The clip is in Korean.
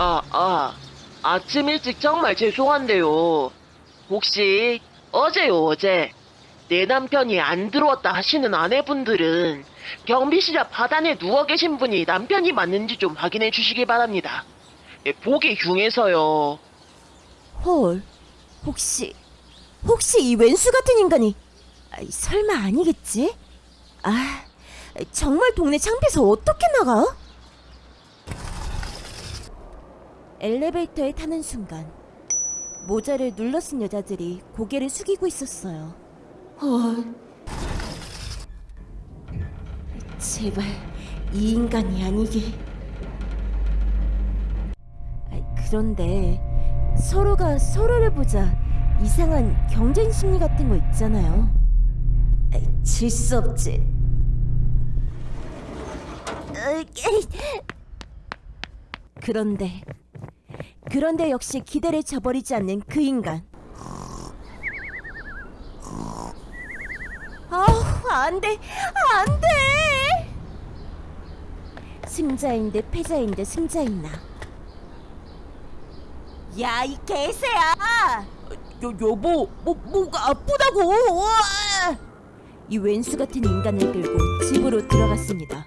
아, 아침 일찍 정말 죄송한데요. 혹시 어제요, 어제. 내 남편이 안 들어왔다 하시는 아내분들은 경비실 앞 하단에 누워 계신 분이 남편이 맞는지 좀 확인해 주시기 바랍니다. 예, 보기 흉해서요. 헐, 혹시, 혹시 이 왼수 같은 인간이, 아이, 설마 아니겠지? 아, 정말 동네 창피해서 어떻게 나가? 엘리베이터에 타는 순간, 모자를 눌러 쓴 여자들이 고개를 숙이고 있었어요. 헐. 제발, 이 인간이 아니게. 아이, 그런데, 서로가 서로를 보자 이상한 경쟁 심리 같은 거 있잖아요. 질 수 없지. 그런데 그런데 역시 기대를 저버리지 않는 그 인간. 아우 안 돼 안 돼. 승자인 데 패자인 데 승자인 나. 야 이 개새야! 여, 여보 뭐, 뭐가 아프다고 우와! 이 왼수 같은 인간을 끌고 집으로 들어갔습니다